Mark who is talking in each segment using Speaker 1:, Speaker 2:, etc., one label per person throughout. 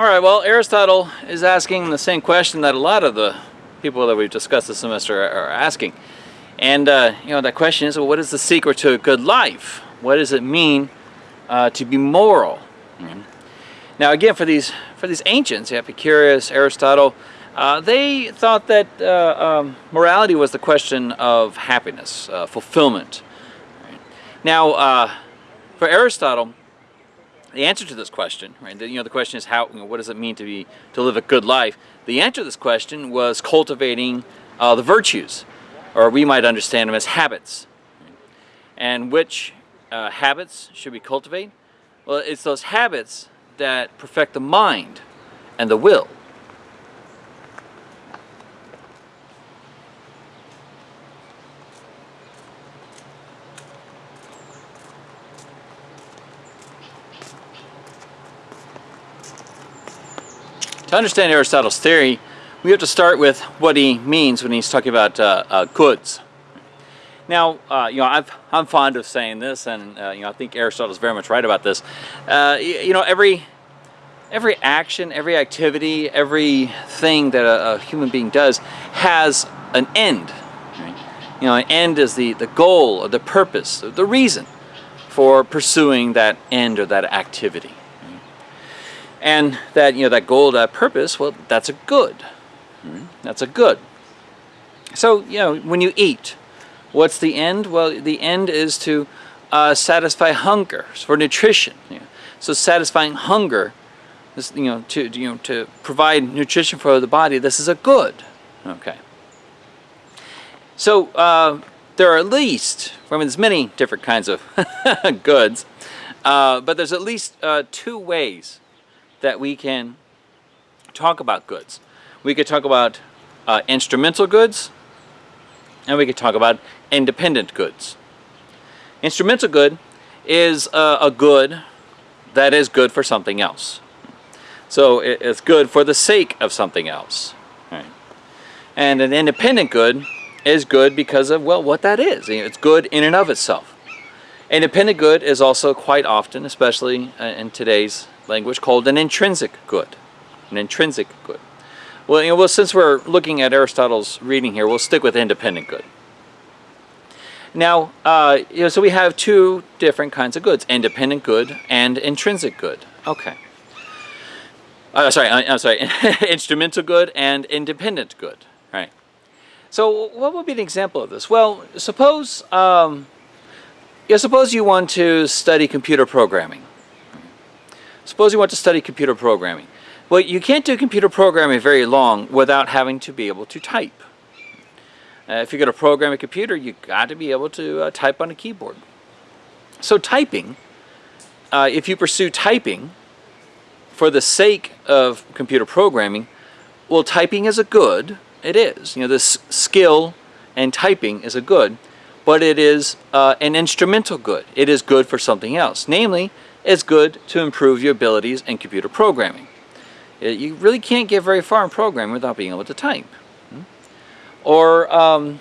Speaker 1: All right, well, Aristotle is asking the same question that a lot of the people that we've discussed this semester are asking. And, uh, you know, that question is, well, what is the secret to a good life? What does it mean uh, to be moral? Mm -hmm. Now, again, for these, for these ancients, Epicurus, Aristotle, uh, they thought that uh, um, morality was the question of happiness, uh, fulfillment. Now, uh, for Aristotle, the answer to this question, right? The, you know, the question is how, you know, what does it mean to be to live a good life? The answer to this question was cultivating uh, the virtues, or we might understand them as habits. And which uh, habits should we cultivate? Well, it's those habits that perfect the mind and the will. To understand Aristotle's theory, we have to start with what he means when he's talking about uh, uh, goods. Now, uh, you know, i am I'm fond of saying this, and uh, you know, I think Aristotle is very much right about this. Uh, you know, every every action, every activity, every thing that a, a human being does has an end. Right? You know, an end is the the goal or the purpose, the reason for pursuing that end or that activity and that you know that goal that purpose well that's a good. Mm-hmm. that's a good. So you know when you eat what's the end? Well the end is to uh, satisfy hunger for nutrition. You know. so satisfying hunger is, you know to you know to provide nutrition for the body this is a good. Okay. So uh, there are at least I mean there's many different kinds of goods uh, but there's at least uh, two ways that we can talk about goods. We could talk about uh, instrumental goods, and we could talk about independent goods. Instrumental good is uh, a good that is good for something else. So it's good for the sake of something else. And an independent good is good because of, well, what that is. It's good in and of itself. Independent good is also quite often, especially uh, in today's language called an intrinsic good. An intrinsic good. Well, you know, well, since we're looking at Aristotle's reading here, we'll stick with independent good. Now, uh, you know, so we have two different kinds of goods, independent good and intrinsic good. Okay. Uh, sorry, uh, I'm sorry, instrumental good and independent good, right? So what would be an example of this? Well, suppose, um, yeah, suppose you want to study computer programming. Suppose you want to study computer programming. Well, you can't do computer programming very long without having to be able to type. Uh, if you're going to program a computer, you've got to be able to uh, type on a keyboard. So typing, uh, if you pursue typing for the sake of computer programming, well, typing is a good. It is. You know, this skill and typing is a good, but it is uh, an instrumental good. It is good for something else. Namely, it's good to improve your abilities in computer programming. Uh, you really can't get very far in programming without being able to type. Hmm? Or um,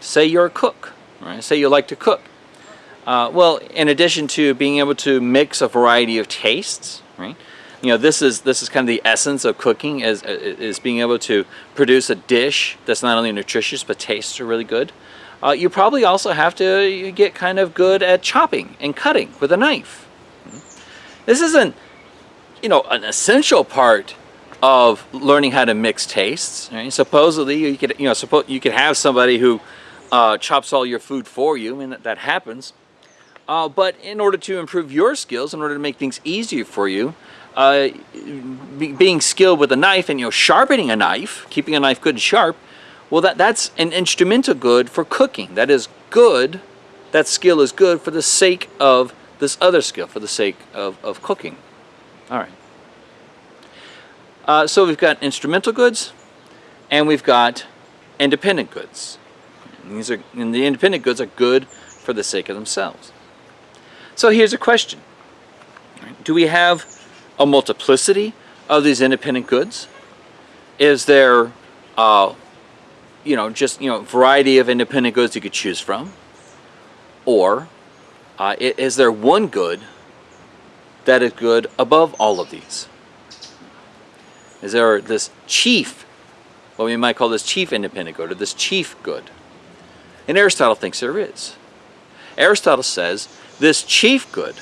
Speaker 1: say you're a cook, right? Say you like to cook. Uh, well, in addition to being able to mix a variety of tastes, right? You know, this is this is kind of the essence of cooking is is being able to produce a dish that's not only nutritious but tastes are really good. Uh, you probably also have to get kind of good at chopping and cutting with a knife. This isn't, you know, an essential part of learning how to mix tastes. Right? Supposedly, you could, you know, suppose you could have somebody who uh, chops all your food for you. Mean, that, that happens. Uh, but in order to improve your skills, in order to make things easier for you, uh, be, being skilled with a knife and you know sharpening a knife, keeping a knife good and sharp, well, that, that's an instrumental good for cooking. That is good, that skill is good for the sake of this other skill, for the sake of, of cooking. All right. Uh, so we've got instrumental goods, and we've got independent goods. These are, and the independent goods are good for the sake of themselves. So here's a question. Do we have a multiplicity of these independent goods? Is there uh, you know, just, you know, variety of independent goods you could choose from? Or uh, is there one good that is good above all of these? Is there this chief, what we might call this chief independent good, or this chief good? And Aristotle thinks there is. Aristotle says this chief good,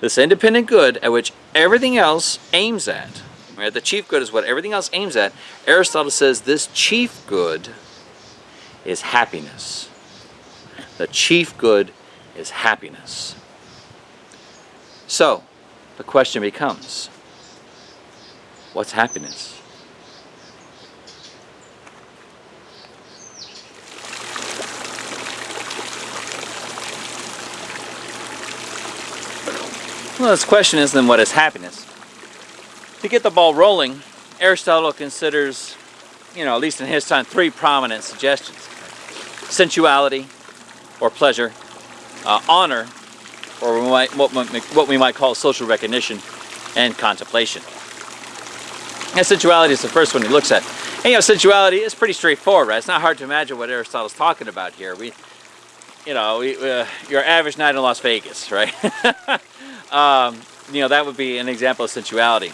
Speaker 1: this independent good at which everything else aims at, right? The chief good is what everything else aims at. Aristotle says this chief good is happiness. The chief good is happiness. So, the question becomes, what's happiness? Well, this question is then what is happiness? To get the ball rolling, Aristotle considers, you know, at least in his time, three prominent suggestions. Sensuality, or pleasure, uh, honor, or we might, what, what we might call social recognition, and contemplation. And sensuality is the first one he looks at. And you know, sensuality is pretty straightforward, right? It's not hard to imagine what Aristotle's talking about here. We, you know, we, uh, your average night in Las Vegas, right? Um, you know, that would be an example of sensuality.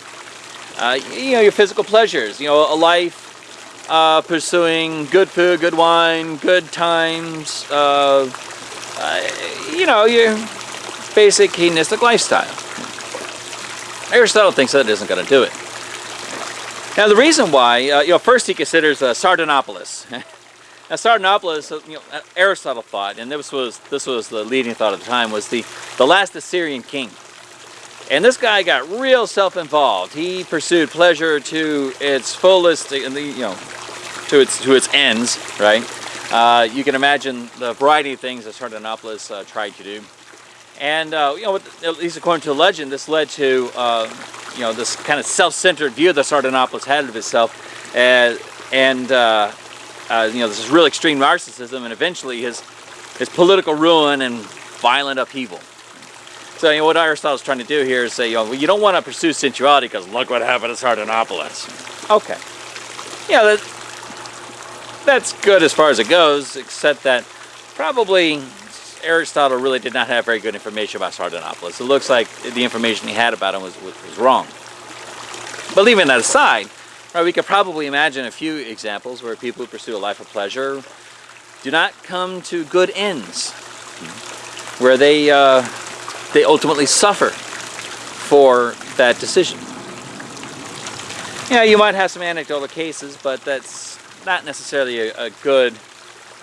Speaker 1: Uh, you know, your physical pleasures, you know, a life uh, pursuing good food, good wine, good times, uh, uh you know, your basic hedonistic lifestyle. Aristotle thinks that isn't going to do it. Now the reason why, uh, you know, first he considers uh, Sardanapalus. now Sardanapalus, you know, Aristotle thought, and this was this was the leading thought at the time, was the the last Assyrian king. And this guy got real self-involved. He pursued pleasure to its fullest, you know, to its to its ends, right? Uh, you can imagine the variety of things that Sardanapalus uh, tried to do. And, uh, you know, at least according to legend, this led to, uh, you know, this kind of self-centered view that Sardanapalus had of himself. and, uh, uh, you know, this is real extreme narcissism and eventually his, his political ruin and violent upheaval. So you know, what Aristotle's trying to do here is say, you know, well, you don't want to pursue sensuality because look what happened to Sardanapalus. Okay. Yeah, that, that's good as far as it goes, except that probably Aristotle really did not have very good information about Sardanapalus. It looks like the information he had about him was, was, was wrong. But leaving that aside, right, we could probably imagine a few examples where people who pursue a life of pleasure do not come to good ends, where they uh, they ultimately suffer for that decision. Yeah, you might have some anecdotal cases, but that's not necessarily a, a good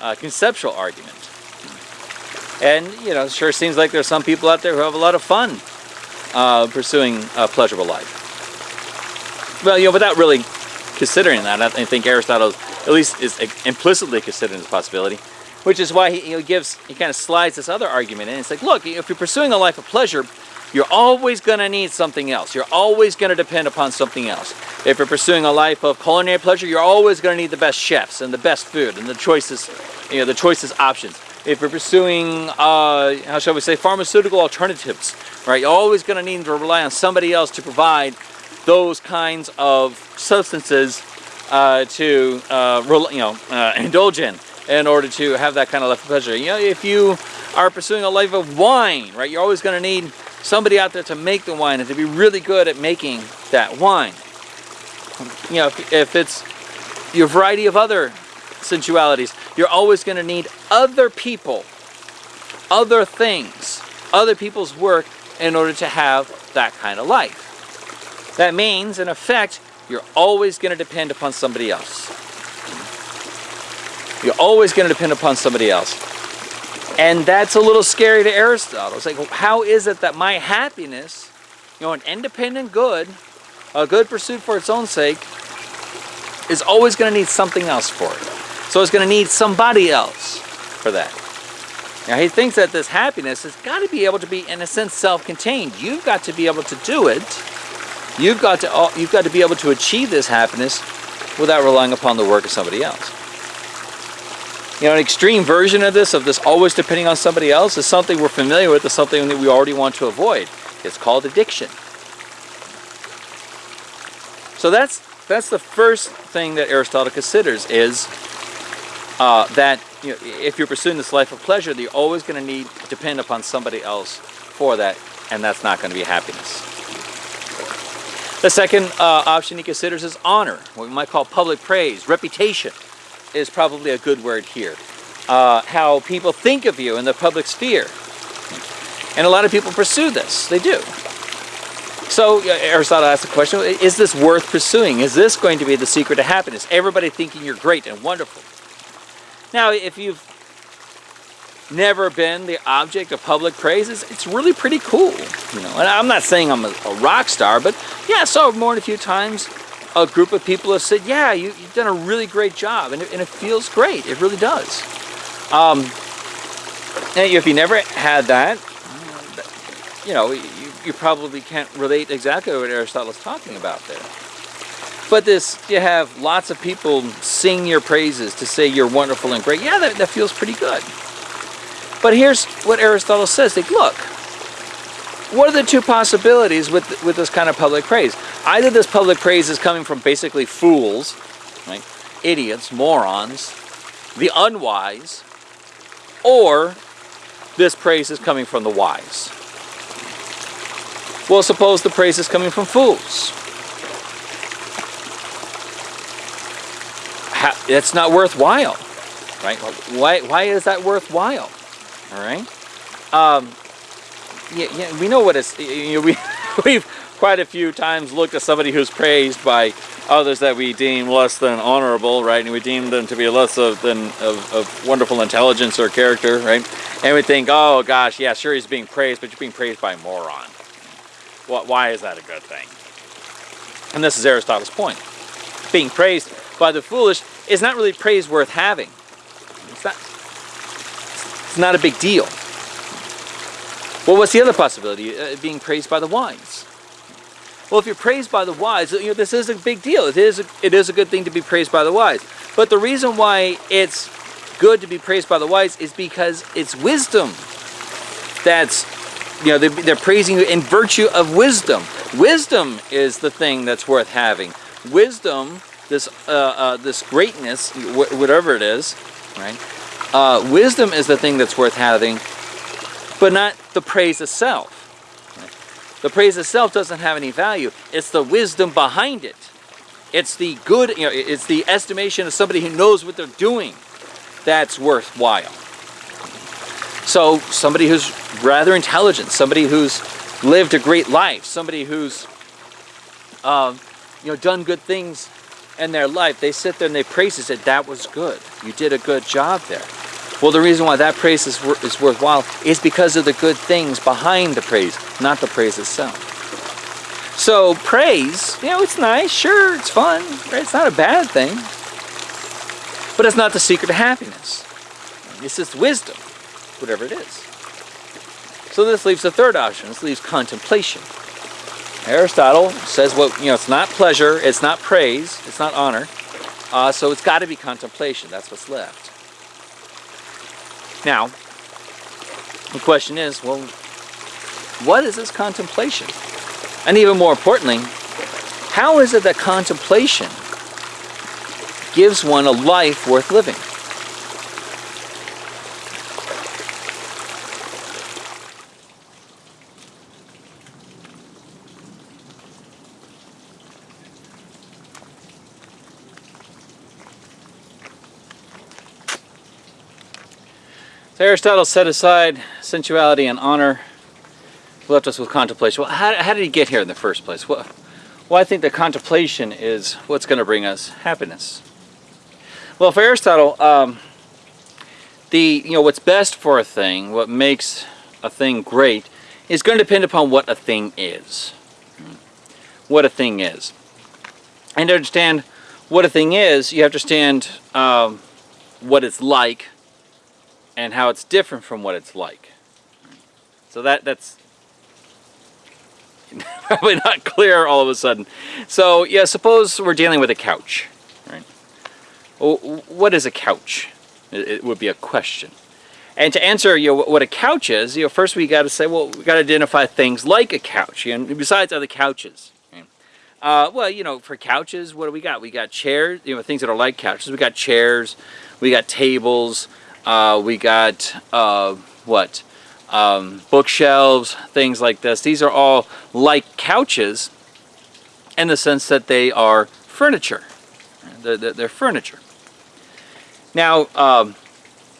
Speaker 1: uh, conceptual argument. And, you know, sure seems like there's some people out there who have a lot of fun uh, pursuing a pleasurable life. Well, you know, without really considering that, I think Aristotle at least is implicitly considering this possibility. Which is why he, he gives, he kind of slides this other argument in. It's like, look, if you're pursuing a life of pleasure, you're always going to need something else. You're always going to depend upon something else. If you're pursuing a life of culinary pleasure, you're always going to need the best chefs and the best food and the choices, you know, the choices options. If you're pursuing, uh, how shall we say, pharmaceutical alternatives, right? You're always going to need to rely on somebody else to provide those kinds of substances uh, to, uh, you know, uh, indulge in in order to have that kind of life of pleasure. You know, if you are pursuing a life of wine, right, you're always going to need somebody out there to make the wine and to be really good at making that wine. You know, if, if it's your variety of other sensualities, you're always going to need other people, other things, other people's work in order to have that kind of life. That means, in effect, you're always going to depend upon somebody else. You're always going to depend upon somebody else. And that's a little scary to Aristotle. It's like, how is it that my happiness, you know, an independent good, a good pursuit for its own sake, is always going to need something else for it. So it's going to need somebody else for that. Now he thinks that this happiness has got to be able to be, in a sense, self-contained. You've got to be able to do it. You've got to, you've got to be able to achieve this happiness without relying upon the work of somebody else. You know, an extreme version of this, of this always depending on somebody else, is something we're familiar with, is something that we already want to avoid. It's called addiction. So that's that's the first thing that Aristotle considers is uh, that you know, if you're pursuing this life of pleasure, you're always going to need to depend upon somebody else for that, and that's not going to be happiness. The second uh, option he considers is honor, what we might call public praise. Reputation is probably a good word here. Uh, how people think of you in the public sphere. And a lot of people pursue this. They do. So Aristotle asked the question, is this worth pursuing? Is this going to be the secret to happiness? Everybody thinking you're great and wonderful. Now, if you've never been the object of public praise, it's, really pretty cool. You know, and I'm not saying I'm a, a rock star, but yeah, I saw more than a few times a group of people have said, yeah, you, have done a really great job, and it, and it, feels great. It really does. Um, and if you never had that, you know, you, you probably can't relate exactly what Aristotle's talking about there. But this, you have lots of people sing your praises to say you're wonderful and great. Yeah, that, that feels pretty good. But here's what Aristotle says. Like, look, what are the two possibilities with, with this kind of public praise? Either this public praise is coming from basically fools, right? idiots, morons, the unwise, or this praise is coming from the wise. Well, suppose the praise is coming from fools. It's not worthwhile, right? Why, why is that worthwhile? all right? Um, yeah, yeah, we know what it's, you know, we, we've quite a few times looked at somebody who's praised by others that we deem less than honorable, right? And we deem them to be less of, than of, of wonderful intelligence or character, right? And we think, oh gosh, yeah, sure he's being praised, but you're being praised by a moron. Why is that a good thing? And this is Aristotle's point. Being praised by the foolish is not really praise worth having. It's not, it's not a big deal. Well, what's the other possibility? Uh, being praised by the wise. Well, if you're praised by the wise, you know, this is a big deal. It is, a, it is a good thing to be praised by the wise. But the reason why it's good to be praised by the wise is because it's wisdom. That's, you know, they're, they're praising you in virtue of wisdom. Wisdom is the thing that's worth having. Wisdom, this, uh, uh, this greatness, whatever it is, right, uh, wisdom is the thing that's worth having, but not the praise itself. The praise itself doesn't have any value. It's the wisdom behind it. It's the good, you know, it's the estimation of somebody who knows what they're doing that's worthwhile. So somebody who's rather intelligent, somebody who's lived a great life, somebody who's uh, you know done good things in their life, they sit there and they praise it, that that was good. You did a good job there. Well, the reason why that praise is, is worthwhile is because of the good things behind the praise, not the praise itself. So praise, you know, it's nice, sure, it's fun, right? It's not a bad thing. But it's not the secret to happiness. It's just wisdom, whatever it is. So this leaves the third option. This leaves contemplation. Aristotle says, well, you know, it's not pleasure, it's not praise, it's not honor, uh, so it's got to be contemplation. That's what's left. Now, the question is, well, what is this contemplation? And even more importantly, how is it that contemplation gives one a life worth living? Aristotle set aside sensuality and honor, left us with contemplation. Well, how, how, did he get here in the first place? Well, well, I think that contemplation is what's going to bring us happiness. Well, for Aristotle, um, the you know what's best for a thing, what makes a thing great, is going to depend upon what a thing is. What a thing is, and to understand what a thing is, you have to understand um, what it's like and how it's different from what it's like. So that that's probably not clear all of a sudden. So yeah, suppose we're dealing with a couch, right? What is a couch? It would be a question. And to answer you know, what a couch is, you know, first we got to say, well, we got to identify things like a couch, you know, besides other couches. Uh, well, you know, for couches, what do we got? We got chairs, you know, things that are like couches. We got chairs, we got tables, uh, we got, uh, what, um, bookshelves, things like this. These are all like couches, in the sense that they are furniture. They're, they're, they're furniture. Now, um,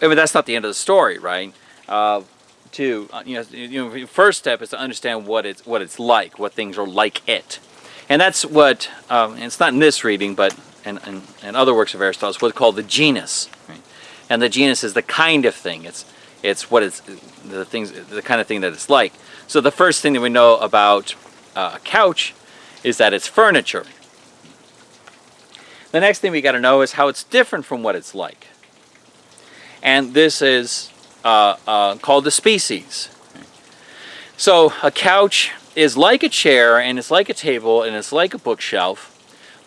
Speaker 1: I mean, that's not the end of the story, right? Uh, to uh, you know, you know, first step is to understand what it's what it's like, what things are like it, and that's what. Um, and it's not in this reading, but in, in, in other works of Aristotle, it's what's called the genus, right? And the genus is the kind of thing. It's it's what it's the things the kind of thing that it's like. So the first thing that we know about uh, a couch is that it's furniture. The next thing we got to know is how it's different from what it's like. And this is uh, uh, called the species. So a couch is like a chair and it's like a table and it's like a bookshelf,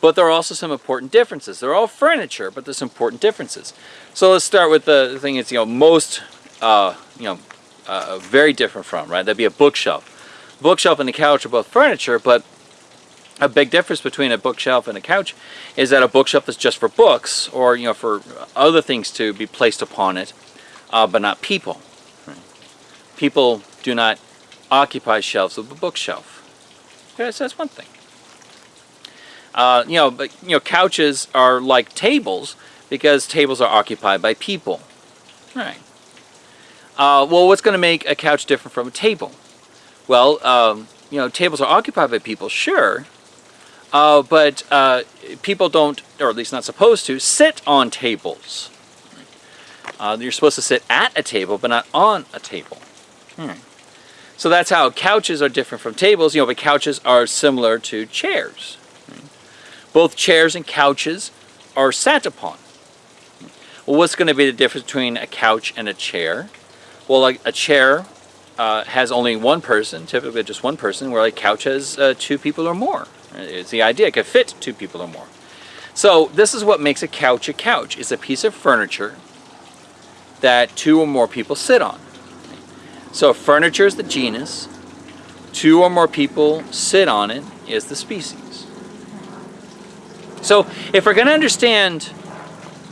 Speaker 1: but there are also some important differences. They're all furniture, but there's important differences. So let's start with the thing it's you know most uh, you know uh, very different from right. That'd be a bookshelf. Bookshelf and the couch are both furniture, but a big difference between a bookshelf and a couch is that a bookshelf is just for books or you know for other things to be placed upon it uh, but not people. Right? People do not occupy shelves of a bookshelf. So that's one thing. Uh, you know, but you know, couches are like tables because tables are occupied by people. Right. Uh, well, what's going to make a couch different from a table? Well, um, you know, tables are occupied by people, sure, uh, but uh, people don't, or at least not supposed to, sit on tables. Uh, you're supposed to sit at a table, but not on a table. Hmm. So that's how couches are different from tables, you know, but couches are similar to chairs. Both chairs and couches are sat upon. Well, what's going to be the difference between a couch and a chair? Well, like a chair uh, has only one person, typically just one person, where a couch has uh, two people or more. It's the idea, it could fit two people or more. So this is what makes a couch a couch. It's a piece of furniture that two or more people sit on. So furniture is the genus, two or more people sit on it is the species. So if we're going to understand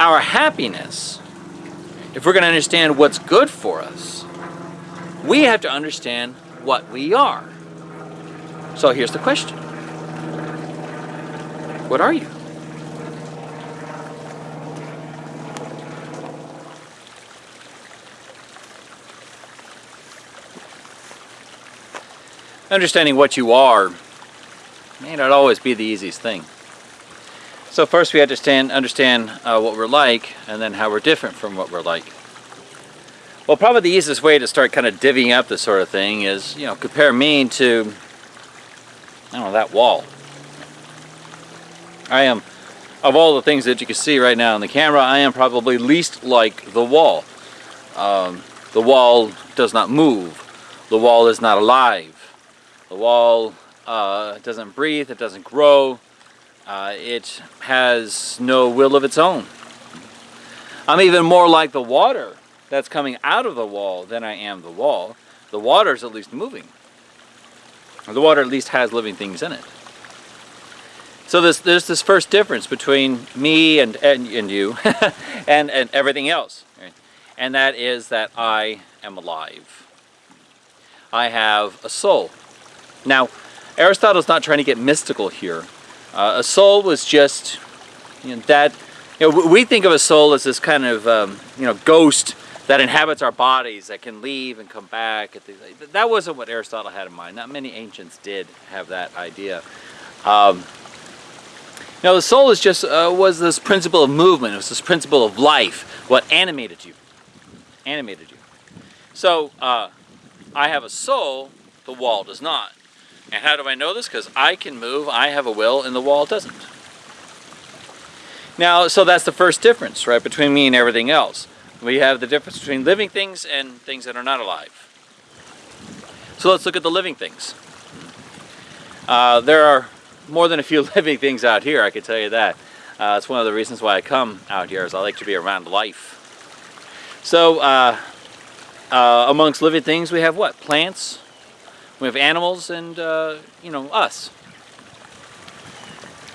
Speaker 1: our happiness, if we're going to understand what's good for us, we have to understand what we are. So here's the question. What are you? understanding what you are may not always be the easiest thing. So first we understand understand uh, what we're like and then how we're different from what we're like. Well probably the easiest way to start kind of divvying up this sort of thing is, you know, compare me to, I don't know, that wall. I am, of all the things that you can see right now on the camera, I am probably least like the wall. Um, the wall does not move. The wall is not alive. The wall uh, doesn't breathe, it doesn't grow, uh, it has no will of its own. I'm even more like the water that's coming out of the wall than I am the wall. The water is at least moving. The water at least has living things in it. So there's, there's this first difference between me and, and, and you and, and everything else. Right? And that is that I am alive. I have a soul. Now, Aristotle's not trying to get mystical here. Uh, a soul was just you know, that. You know, we think of a soul as this kind of um, you know ghost that inhabits our bodies that can leave and come back. That wasn't what Aristotle had in mind. Not many ancients did have that idea. Um, now the soul is just uh, was this principle of movement. It was this principle of life. What animated you? Animated you. So uh, I have a soul. The wall does not. And how do I know this? Because I can move, I have a will, and the wall doesn't. Now, so that's the first difference, right, between me and everything else. We have the difference between living things and things that are not alive. So let's look at the living things. Uh, there are more than a few living things out here, I can tell you that. Uh, it's one of the reasons why I come out here, is I like to be around life. So, uh, uh amongst living things, we have what? Plants, we have animals and, uh, you know, us.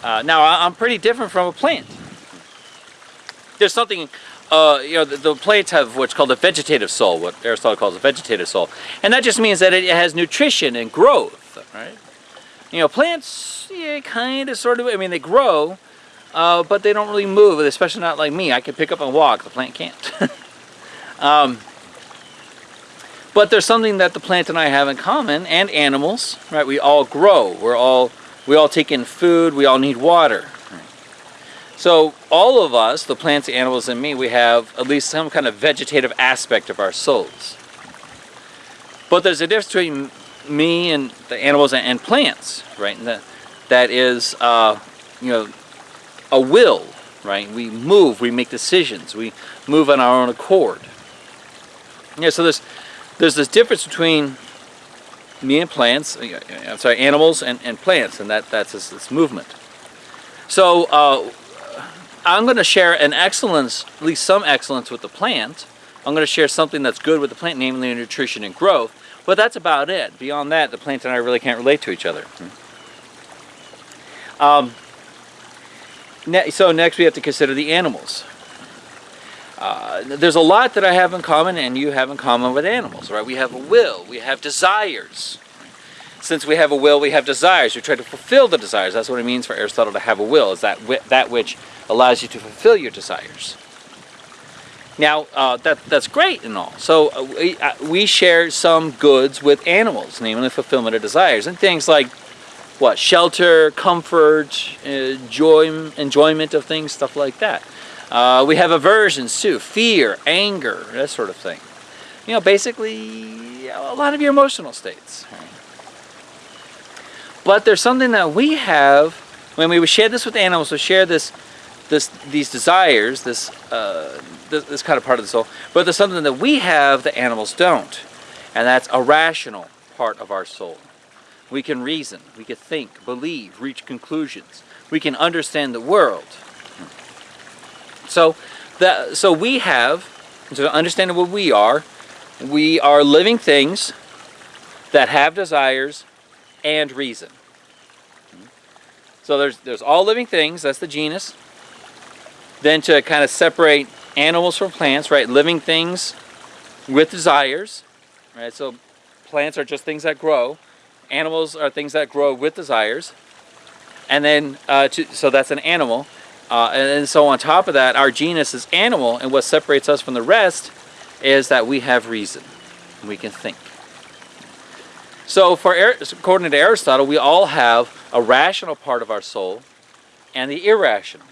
Speaker 1: Uh, now, I'm pretty different from a plant. There's something, uh, you know, the, the, plants have what's called a vegetative soul, what Aristotle calls a vegetative soul. And that just means that it has nutrition and growth, right? You know, plants, yeah, kind of, sort of. I mean, they grow, uh, but they don't really move. Especially not like me. I can pick up and walk. The plant can't. um, but there's something that the plant and I have in common, and animals, right? We all grow. We're all we all take in food. We all need water. So all of us, the plants, the animals, and me, we have at least some kind of vegetative aspect of our souls. But there's a difference between me and the animals and plants, right? And that, that is, uh, you know, a will, right? We move, we make decisions, we move on our own accord. Yeah, so there's, there's this difference between me and plants, uh, I'm sorry, animals and, and plants, and that, that's this, this movement. So uh, I'm going to share an excellence, at least some excellence with the plant. I'm going to share something that's good with the plant, namely nutrition and growth. But that's about it. Beyond that, the plant and I really can't relate to each other. Um, ne so next we have to consider the animals. Uh, there's a lot that I have in common and you have in common with animals, right? We have a will, we have desires. Since we have a will, we have desires. We try to fulfill the desires. That's what it means for Aristotle to have a will, is that, that which allows you to fulfill your desires. Now, uh, that, that's great and all. So uh, we, uh, we share some goods with animals, namely fulfillment of desires. And things like, what, shelter, comfort, uh, joy, enjoyment of things, stuff like that. Uh, we have aversions too, fear, anger, that sort of thing. You know, basically, a lot of your emotional states. But there's something that we have, when we share this with animals, we share this this these desires, this, uh, this, this kind of part of the soul, but there's something that we have that animals don't, and that's a rational part of our soul. We can reason, we can think, believe, reach conclusions. We can understand the world. So, that, so we have, to understand what we are, we are living things that have desires and reason. So there's, there's all living things, that's the genus. Then to kind of separate animals from plants, right? Living things with desires, right? So plants are just things that grow. Animals are things that grow with desires. And then, uh, to, so that's an animal. Uh, and then so on top of that, our genus is animal, and what separates us from the rest is that we have reason. We can think. So for according to Aristotle, we all have a rational part of our soul and the irrational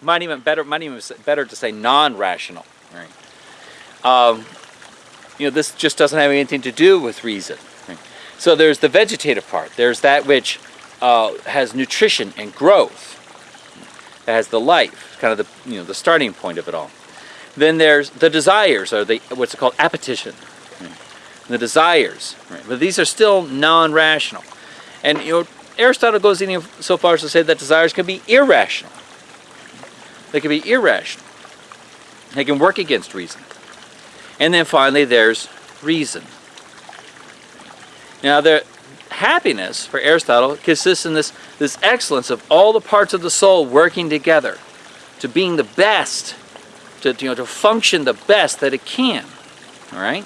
Speaker 1: might even better might even better to say non-rational right um, you know this just doesn't have anything to do with reason right? so there's the vegetative part there's that which uh, has nutrition and growth that has the life kind of the you know the starting point of it all then there's the desires or the what's it called appetition right? the desires right? but these are still non-rational and you know Aristotle goes even so far as to say that desires can be irrational they can be irrational. They can work against reason. And then finally, there's reason. Now, the happiness for Aristotle consists in this, this excellence of all the parts of the soul working together to being the best, to, you know, to function the best that it can. All right?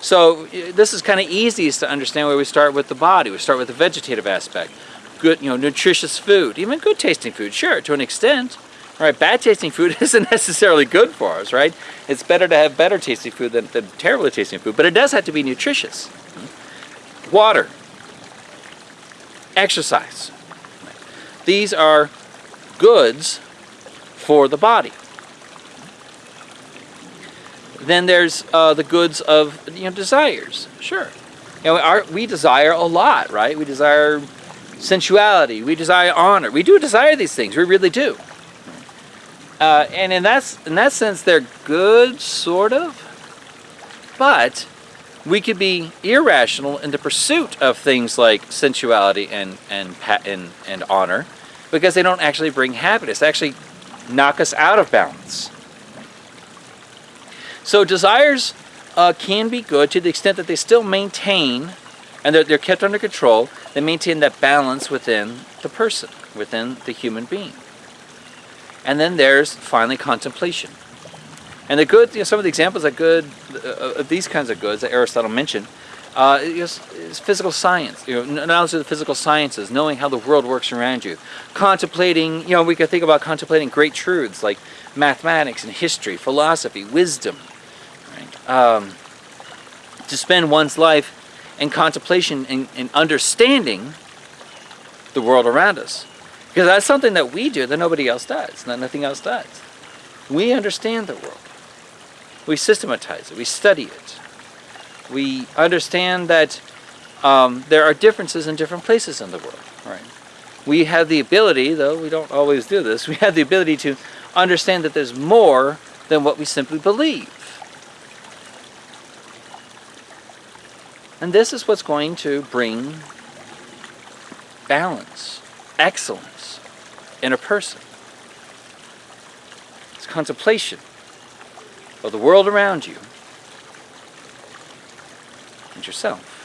Speaker 1: So this is kind of easiest to understand where we start with the body. We start with the vegetative aspect. Good, you know, nutritious food, even good tasting food, sure, to an extent. Right, bad tasting food isn't necessarily good for us, right? It's better to have better tasting food than, than terribly tasting food, but it does have to be nutritious. Water, exercise. These are goods for the body. Then there's uh, the goods of you know desires. Sure, you know, our, we desire a lot, right? We desire sensuality. We desire honor. We do desire these things. We really do. Uh, and in that, in that sense, they're good, sort of. But we could be irrational in the pursuit of things like sensuality and, and, and, and honor because they don't actually bring happiness. They actually knock us out of balance. So desires uh, can be good to the extent that they still maintain, and they're, they're kept under control, they maintain that balance within the person, within the human being. And then there's finally contemplation. And the good, you know, some of the examples of good, uh, of these kinds of goods that Aristotle mentioned, Uh, it's, it's physical science, you know, knowledge of the physical sciences, knowing how the world works around you. Contemplating, you know, we could think about contemplating great truths like mathematics and history, philosophy, wisdom. Um, to spend one's life in contemplation and, and understanding the world around us. Because that's something that we do that nobody else does, that nothing else does. We understand the world. We systematize it, we study it. We understand that um, there are differences in different places in the world. Right? We have the ability, though we don't always do this, we have the ability to understand that there's more than what we simply believe. And this is what's going to bring balance, excellence in a person. It's contemplation of the world around you and yourself.